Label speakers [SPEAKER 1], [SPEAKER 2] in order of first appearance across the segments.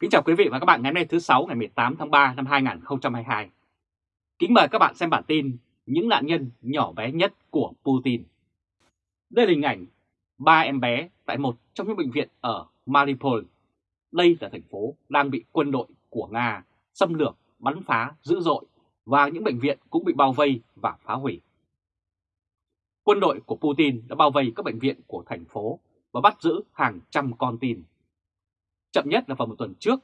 [SPEAKER 1] Kính chào quý vị và các bạn ngày hôm nay thứ 6 ngày 18 tháng 3 năm 2022. Kính mời các bạn xem bản tin Những nạn nhân nhỏ bé nhất của Putin. Đây là hình ảnh ba em bé tại một trong những bệnh viện ở Mariupol. Đây là thành phố đang bị quân đội của Nga xâm lược, bắn phá dữ dội và những bệnh viện cũng bị bao vây và phá hủy. Quân đội của Putin đã bao vây các bệnh viện của thành phố và bắt giữ hàng trăm con tin. Chậm nhất là vào một tuần trước,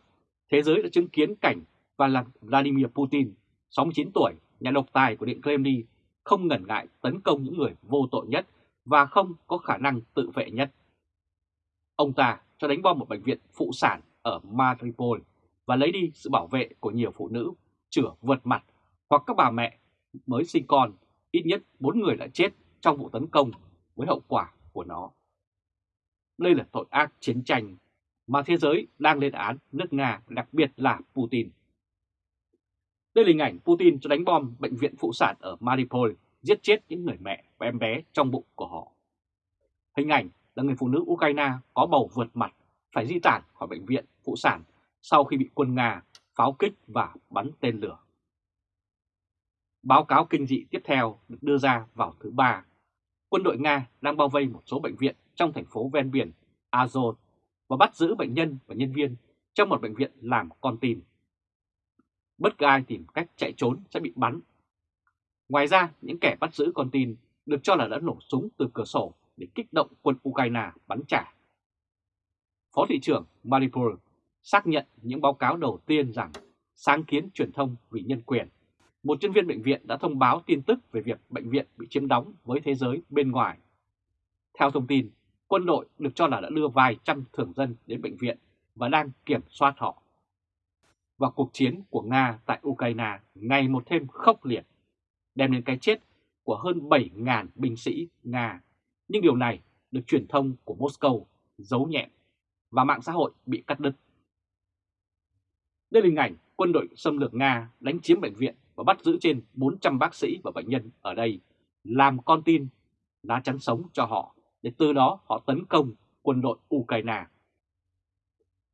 [SPEAKER 1] thế giới đã chứng kiến cảnh và là Vladimir Putin, 69 tuổi, nhà độc tài của Điện Kremlin, không ngần ngại tấn công những người vô tội nhất và không có khả năng tự vệ nhất. Ông ta cho đánh bom một bệnh viện phụ sản ở Mariupol và lấy đi sự bảo vệ của nhiều phụ nữ chữa vượt mặt hoặc các bà mẹ mới sinh con, ít nhất 4 người đã chết trong vụ tấn công với hậu quả của nó. Đây là tội ác chiến tranh mà thế giới đang lên án nước Nga, đặc biệt là Putin. Đây là hình ảnh Putin cho đánh bom bệnh viện phụ sản ở Mariupol, giết chết những người mẹ và em bé trong bụng của họ. Hình ảnh là người phụ nữ Ukraine có bầu vượt mặt phải di tản khỏi bệnh viện phụ sản sau khi bị quân Nga pháo kích và bắn tên lửa. Báo cáo kinh dị tiếp theo được đưa ra vào thứ Ba. Quân đội Nga đang bao vây một số bệnh viện trong thành phố ven biển Azov và bắt giữ bệnh nhân và nhân viên trong một bệnh viện làm con tin. Bất cứ ai tìm cách chạy trốn sẽ bị bắn. Ngoài ra, những kẻ bắt giữ con tin được cho là đã nổ súng từ cửa sổ để kích động quân Ukraine bắn trả. Phó thị trưởng Mariupol xác nhận những báo cáo đầu tiên rằng sáng kiến truyền thông vì nhân quyền. Một nhân viên bệnh viện đã thông báo tin tức về việc bệnh viện bị chiếm đóng với thế giới bên ngoài. Theo thông tin, quân đội được cho là đã đưa vài trăm thường dân đến bệnh viện và đang kiểm soát họ. Và cuộc chiến của Nga tại Ukraine ngày một thêm khốc liệt, đem đến cái chết của hơn 7.000 binh sĩ Nga. Nhưng điều này được truyền thông của Moscow giấu nhẹm và mạng xã hội bị cắt đứt. Đây là hình ảnh quân đội xâm lược Nga đánh chiếm bệnh viện và bắt giữ trên 400 bác sĩ và bệnh nhân ở đây, làm con tin, lá chắn sống cho họ để từ đó họ tấn công quân đội Ukraine.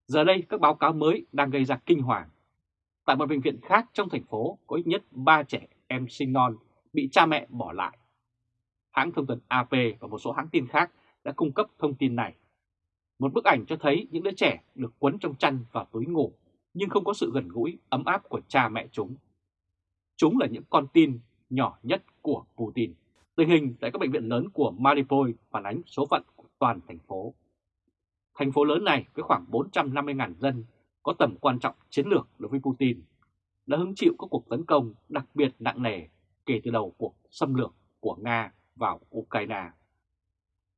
[SPEAKER 1] Giờ đây các báo cáo mới đang gây ra kinh hoàng. Tại một bệnh viện khác trong thành phố có ít nhất 3 trẻ em sinh non bị cha mẹ bỏ lại. Hãng thông tấn AP và một số hãng tin khác đã cung cấp thông tin này. Một bức ảnh cho thấy những đứa trẻ được quấn trong chăn và túi ngủ nhưng không có sự gần gũi, ấm áp của cha mẹ chúng. Chúng là những con tin nhỏ nhất của Putin. Tình hình tại các bệnh viện lớn của Mariupol phản ánh số phận của toàn thành phố. Thành phố lớn này với khoảng 450.000 dân có tầm quan trọng chiến lược đối với Putin, đã hứng chịu các cuộc tấn công đặc biệt nặng nề kể từ đầu cuộc xâm lược của Nga vào Ukraine.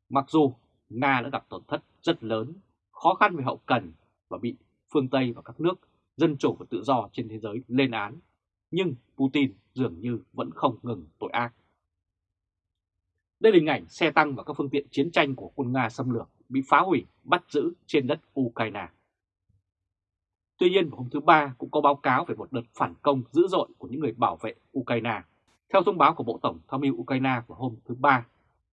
[SPEAKER 1] Mặc dù Nga đã gặp tổn thất rất lớn, khó khăn về hậu cần và bị phương Tây và các nước dân chủ và tự do trên thế giới lên án, nhưng Putin dường như vẫn không ngừng tội ác. Đây là hình ảnh xe tăng và các phương tiện chiến tranh của quân Nga xâm lược bị phá hủy, bắt giữ trên đất Ukraine. Tuy nhiên vào hôm thứ Ba cũng có báo cáo về một đợt phản công dữ dội của những người bảo vệ Ukraine. Theo thông báo của Bộ Tổng tham mưu Ukraine vào hôm thứ Ba,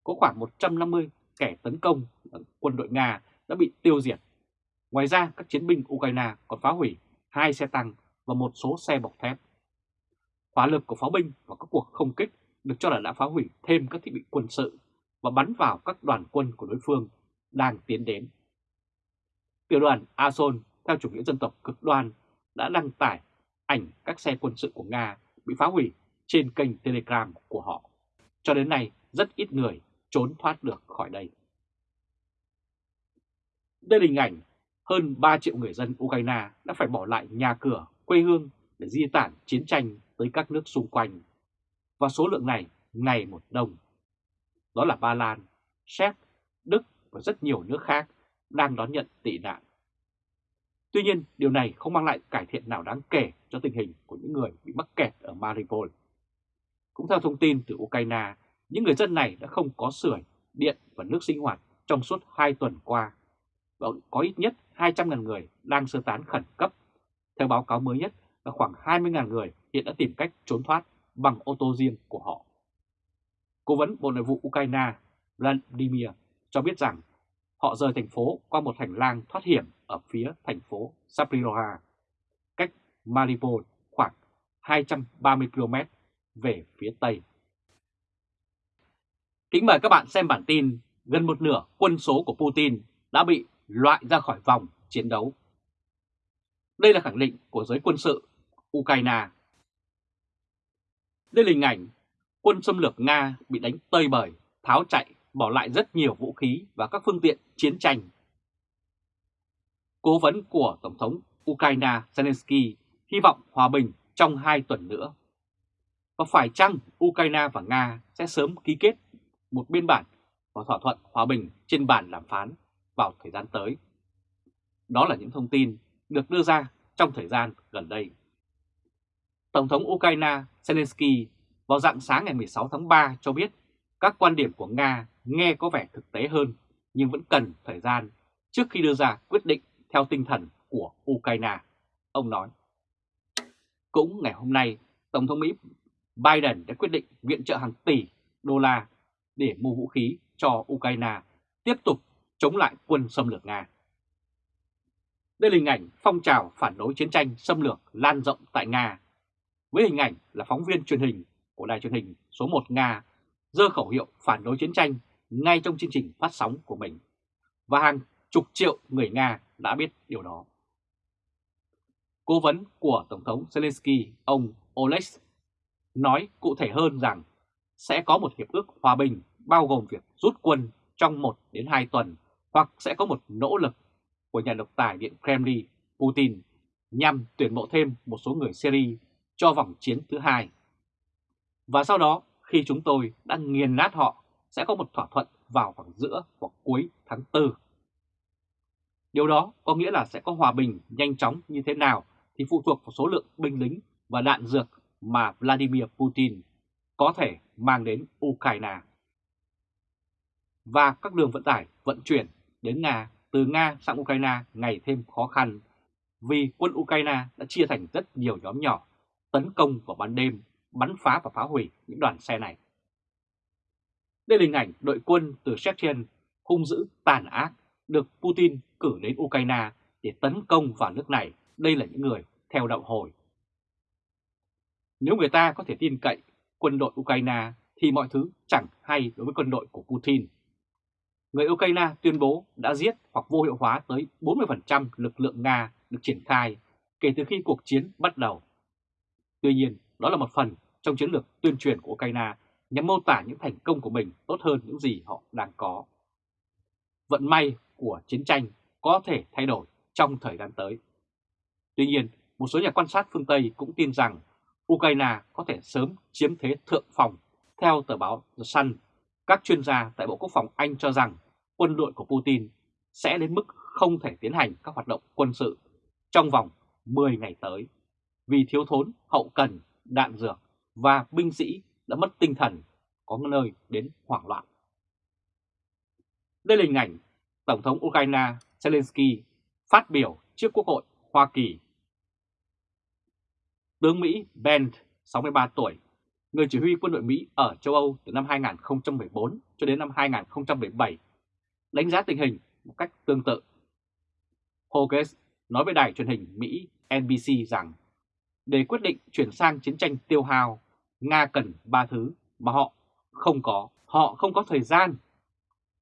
[SPEAKER 1] có khoảng 150 kẻ tấn công quân đội Nga đã bị tiêu diệt. Ngoài ra, các chiến binh Ukraine còn phá hủy hai xe tăng và một số xe bọc thép. Hỏa lực của pháo binh và các cuộc không kích được cho là đã phá hủy thêm các thiết bị quân sự và bắn vào các đoàn quân của đối phương đang tiến đến. Tiểu đoàn Azov theo chủ nghĩa dân tộc cực đoan đã đăng tải ảnh các xe quân sự của Nga bị phá hủy trên kênh Telegram của họ. Cho đến nay, rất ít người trốn thoát được khỏi đây. Đây là hình ảnh hơn 3 triệu người dân Ukraine đã phải bỏ lại nhà cửa, quê hương để di tản chiến tranh tới các nước xung quanh và số lượng này ngày một đông. Đó là Ba Lan, Séc, Đức và rất nhiều nước khác đang đón nhận tị nạn. Tuy nhiên, điều này không mang lại cải thiện nào đáng kể cho tình hình của những người bị mắc kẹt ở Mariupol. Cũng theo thông tin từ Ukraine, những người dân này đã không có sưởi, điện và nước sinh hoạt trong suốt 2 tuần qua và có ít nhất 200.000 người đang sơ tán khẩn cấp. Theo báo cáo mới nhất là khoảng 20.000 người hiện đã tìm cách trốn thoát bằng ô tô riêng của họ. Cố vấn Bộ Nội vụ Ukraine Vladimir cho biết rằng họ rời thành phố qua một hành lang thoát hiểm ở phía thành phố Zaporizhia, cách Mariupol khoảng 230 km về phía Tây. Kính mời các bạn xem bản tin gần một nửa quân số của Putin đã bị loại ra khỏi vòng chiến đấu. Đây là khẳng định của giới quân sự Ukraine. Đây là hình ảnh quân xâm lược Nga bị đánh tơi bời, tháo chạy, bỏ lại rất nhiều vũ khí và các phương tiện chiến tranh. Cố vấn của Tổng thống Ukraine Zelensky hy vọng hòa bình trong hai tuần nữa. Và phải chăng Ukraine và Nga sẽ sớm ký kết một biên bản và thỏa thuận hòa bình trên bàn đàm phán vào thời gian tới? Đó là những thông tin được đưa ra trong thời gian gần đây. Tổng thống Ukraine Zelensky vào dạng sáng ngày 16 tháng 3 cho biết các quan điểm của Nga nghe có vẻ thực tế hơn nhưng vẫn cần thời gian trước khi đưa ra quyết định theo tinh thần của Ukraine, ông nói. Cũng ngày hôm nay, Tổng thống Mỹ Biden đã quyết định viện trợ hàng tỷ đô la để mua vũ khí cho Ukraine tiếp tục chống lại quân xâm lược Nga. Đây là hình ảnh phong trào phản đối chiến tranh xâm lược lan rộng tại Nga. Với hình ảnh là phóng viên truyền hình của đài truyền hình số 1 Nga dơ khẩu hiệu phản đối chiến tranh ngay trong chương trình phát sóng của mình. Và hàng chục triệu người Nga đã biết điều đó. Cố vấn của Tổng thống Zelensky, ông oleks nói cụ thể hơn rằng sẽ có một hiệp ước hòa bình bao gồm việc rút quân trong 1 đến 2 tuần hoặc sẽ có một nỗ lực của nhà độc tài Điện Kremlin Putin nhằm tuyển mộ thêm một số người Syria cho vòng chiến thứ hai. Và sau đó, khi chúng tôi đã nghiền nát họ, sẽ có một thỏa thuận vào khoảng giữa hoặc cuối tháng 4. Điều đó có nghĩa là sẽ có hòa bình nhanh chóng như thế nào thì phụ thuộc vào số lượng binh lính và đạn dược mà Vladimir Putin có thể mang đến Ukraine. Và các đường vận tải vận chuyển đến Nga từ Nga sang Ukraine ngày thêm khó khăn vì quân Ukraine đã chia thành rất nhiều nhóm nhỏ tấn công vào ban đêm, bắn phá và phá hủy những đoàn xe này. Đây là hình ảnh đội quân từ Chechen hung dữ tàn ác được Putin cử đến Ukraine để tấn công vào nước này. Đây là những người theo đạo hồi. Nếu người ta có thể tin cậy quân đội Ukraine thì mọi thứ chẳng hay đối với quân đội của Putin. Người Ukraine tuyên bố đã giết hoặc vô hiệu hóa tới 40% lực lượng Nga được triển khai kể từ khi cuộc chiến bắt đầu. Tuy nhiên, đó là một phần trong chiến lược tuyên truyền của Ukraine nhằm mô tả những thành công của mình tốt hơn những gì họ đang có. Vận may của chiến tranh có thể thay đổi trong thời gian tới. Tuy nhiên, một số nhà quan sát phương Tây cũng tin rằng Ukraine có thể sớm chiếm thế thượng phòng. Theo tờ báo The Sun, các chuyên gia tại Bộ Quốc phòng Anh cho rằng quân đội của Putin sẽ đến mức không thể tiến hành các hoạt động quân sự trong vòng 10 ngày tới vì thiếu thốn hậu cần, đạn dược và binh sĩ đã mất tinh thần, có nơi đến hoảng loạn. Đây là hình ảnh Tổng thống Ukraine Zelensky phát biểu trước Quốc hội Hoa Kỳ. Tướng Mỹ Ben, 63 tuổi, người chỉ huy quân đội Mỹ ở châu Âu từ năm 2014 cho đến năm 2017, đánh giá tình hình một cách tương tự. Hoges nói với đài truyền hình Mỹ NBC rằng để quyết định chuyển sang chiến tranh tiêu hao, Nga cần ba thứ mà họ không có. Họ không có thời gian,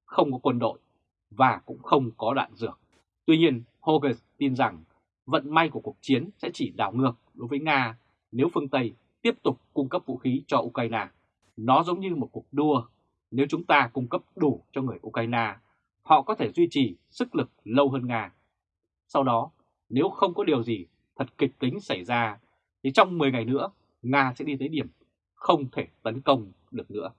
[SPEAKER 1] không có quân đội và cũng không có đạn dược. Tuy nhiên, Hogan tin rằng vận may của cuộc chiến sẽ chỉ đảo ngược đối với Nga nếu phương Tây tiếp tục cung cấp vũ khí cho Ukraine. Nó giống như một cuộc đua. Nếu chúng ta cung cấp đủ cho người Ukraine, họ có thể duy trì sức lực lâu hơn Nga. Sau đó, nếu không có điều gì thật kịch tính xảy ra, thì trong 10 ngày nữa, Nga sẽ đi tới điểm không thể tấn công được nữa.